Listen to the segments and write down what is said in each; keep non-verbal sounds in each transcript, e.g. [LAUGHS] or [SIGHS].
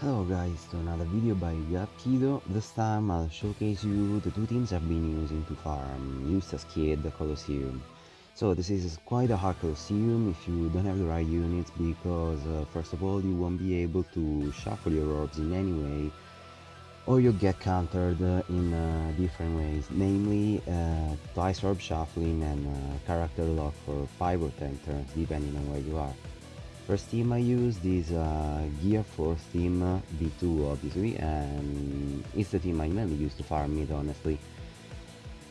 Hello guys to another video by Kido. This time I'll showcase you the two teams I've been using to farm Eustace Kid the Colosseum. So this is quite a hard Colosseum if you don't have the right units because uh, first of all you won't be able to shuffle your orbs in any way or you'll get countered uh, in uh, different ways, namely uh, twice orb shuffling and uh, character lock for 5 or 10 turns depending on where you are. First team I used is uh, Gear 4th team V2 obviously and it's the team I mainly use to farm mid honestly.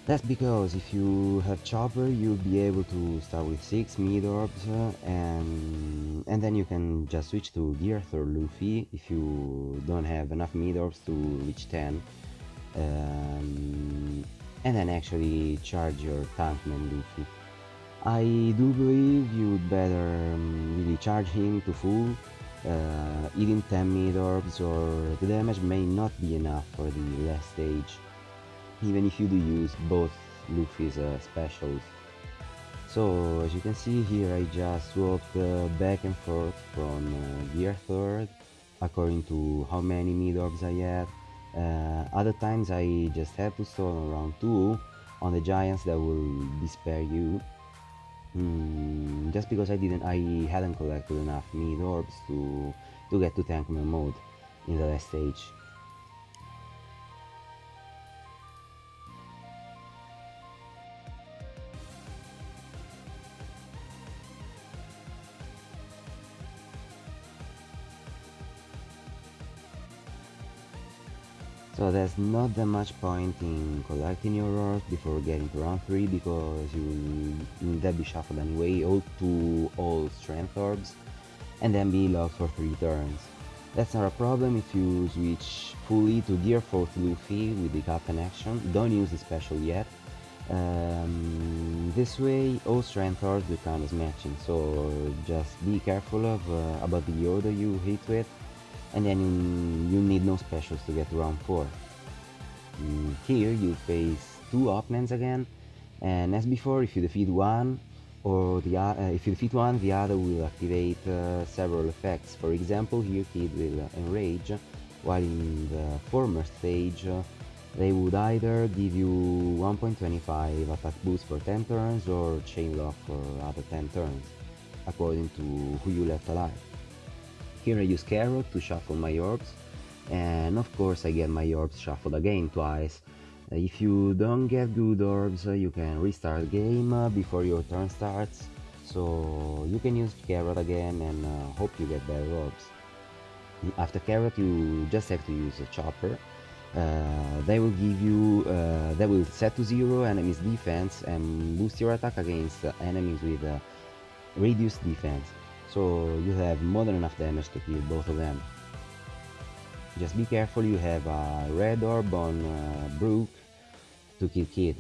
That's because if you have Chopper you'll be able to start with 6 mid orbs uh, and, and then you can just switch to Gearth or Luffy if you don't have enough mid orbs to reach 10 um, and then actually charge your tankman Luffy. I do believe you'd better um, really charge him to full, uh, even 10 mid orbs or the damage may not be enough for the last stage, even if you do use both Luffy's uh, specials. So as you can see here I just swapped uh, back and forth from uh, gear third according to how many mid orbs I had. Uh, other times I just had to stall around 2 on the giants that will despair you Hmm, just because I didn't, I hadn't collected enough mid orbs to to get to tankman mode in the last stage. So there's not that much point in collecting your orbs before getting to round 3 because you will then be shuffled anyway all to all strength orbs and then be locked for 3 turns. That's not a problem if you switch fully to Gear 4th Luffy with the Captain action, don't use the special yet. Um, this way all strength orbs will count as matching, so just be careful of uh, about the order you hit with and then you need no specials to get to round 4. Mm, here you face two opponents again, and as before, if you defeat one, or the uh, if you defeat one, the other will activate uh, several effects. For example, here Kid will enrage, while in the former stage, uh, they would either give you 1.25 attack boost for 10 turns or chain lock for other 10 turns, according to who you left alive. Here I use Carrot to shuffle my orbs, and of course I get my orbs shuffled again twice. Uh, if you don't get good orbs, uh, you can restart game uh, before your turn starts, so you can use Carrot again and hope you get better orbs. After Carrot you just have to use a Chopper, uh, they will give you uh, they will set to zero enemies defense and boost your attack against uh, enemies with reduced defense so you have more than enough damage to kill both of them. Just be careful, you have a red orb on uh, Brook to kill Kid.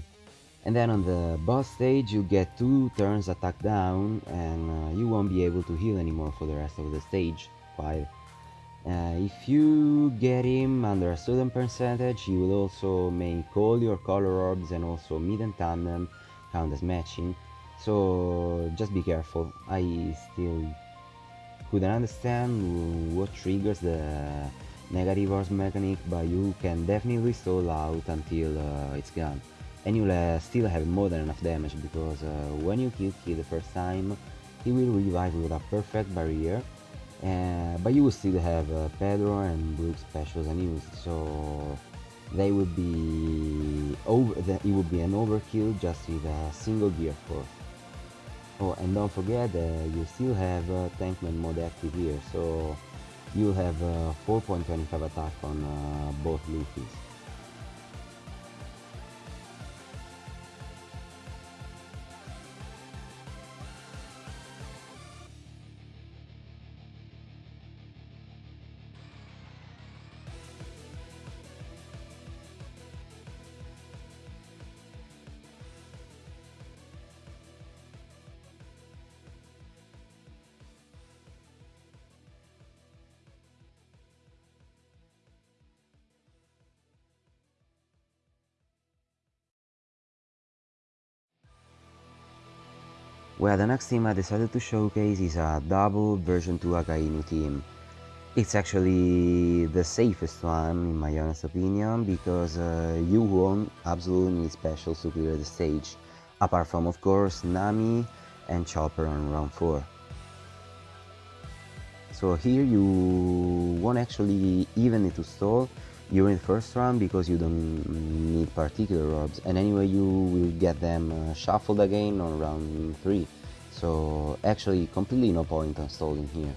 And then on the boss stage you get 2 turns attack down and uh, you won't be able to heal anymore for the rest of the stage 5. Uh, if you get him under a certain percentage, he will also make all your color orbs and also mid and tandem count as matching. So just be careful. I still couldn't understand what triggers the negative orbs mechanic, but you can definitely stall out until uh, it's gone. And you'll uh, still have more than enough damage, because uh, when you kill Kid the first time, he will revive with a perfect barrier, uh, but you will still have uh, Pedro and Brook specials unused, so they would be over. It would be an overkill just with a single gear 4th. Oh, and don't forget you still have uh, Tankman mode active here, so you'll have uh, 4.25 attack on uh, both Luffy's. Well, the next team I decided to showcase is a double version 2 Akainu team. It's actually the safest one in my honest opinion because uh, you won't absolutely need specials to clear the stage, apart from of course Nami and Chopper on round 4. So here you won't actually even need to stall during the first round because you don't need particular orbs and anyway you will get them uh, shuffled again on round 3 so actually completely no point on stalling here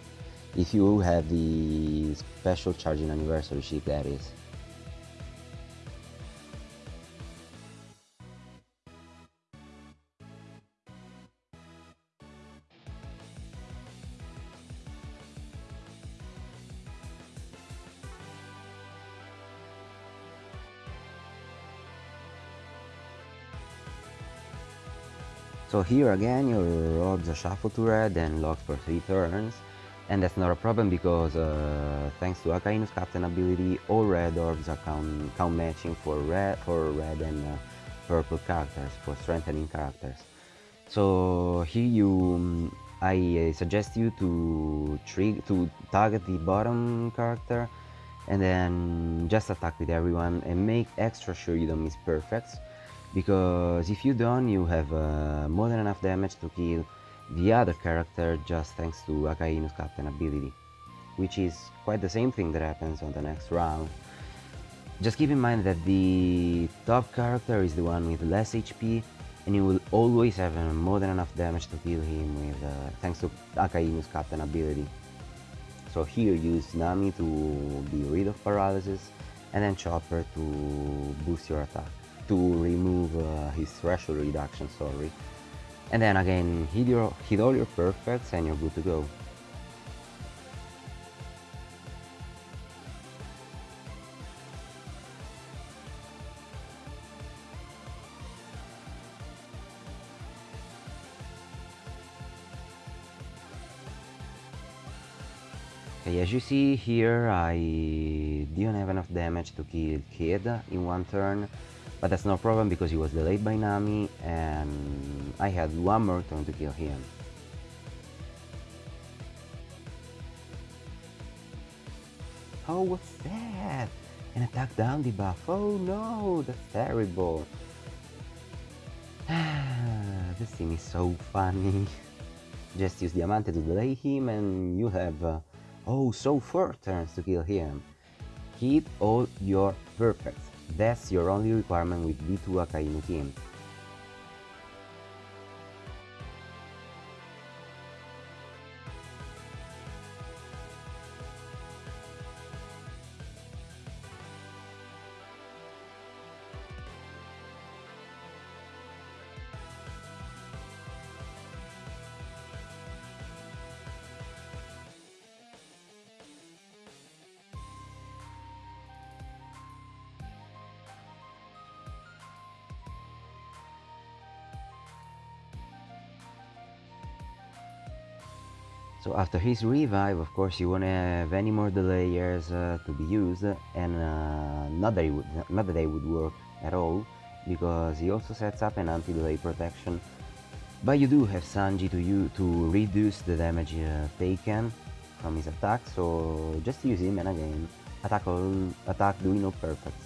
if you have the special charging anniversary chip that is. So here again your orbs are shuffled to red and locked for 3 turns and that's not a problem because uh, thanks to Akainu's captain ability, all red orbs are count, count matching for red, for red and uh, purple characters, for strengthening characters. So here you, um, I suggest you to trig to target the bottom character and then just attack with everyone and make extra sure you don't miss perfects because if you don't you have uh, more than enough damage to kill the other character just thanks to Akainu's captain ability, which is quite the same thing that happens on the next round. Just keep in mind that the top character is the one with less HP and you will always have uh, more than enough damage to kill him with uh, thanks to Akainu's captain ability. So here use Nami to be rid of paralysis and then Chopper to boost your attack, to remove uh, his threshold reduction, sorry, and then again, hit, your, hit all your perfects and you're good to go. As you see here, I didn't have enough damage to kill Kid in one turn, but that's no problem because he was delayed by Nami and I had one more turn to kill him. Oh, what's that? An attack down debuff. Oh no, that's terrible. [SIGHS] this thing is so funny. [LAUGHS] Just use Diamante to delay him and you have, uh, oh, so four turns to kill him. Keep all your perfects. That's your only requirement with V2 Akainu team. So after his revive, of course, you won't have any more delayers uh, to be used, and uh, not that would not that they would work at all, because he also sets up an anti-delay protection. But you do have Sanji to you to reduce the damage uh, taken from his attack, so just use him and again attack all attack doing no perfects.